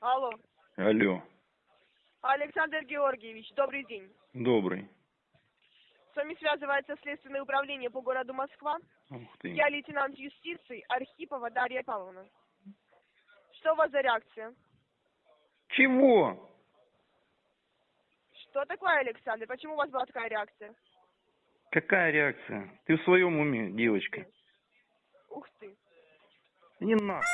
Алло, Алло. Александр Георгиевич, добрый день. добрый. С вами связывается Следственное управление по городу Москва. Ух ты. Я лейтенант юстиции Архипова Дарья Павловна. Что у вас за реакция? Чего? Что такое, Александр? Почему у вас была такая реакция? Какая реакция? Ты в своем уме, девочка? Ух ты. Не нахуй.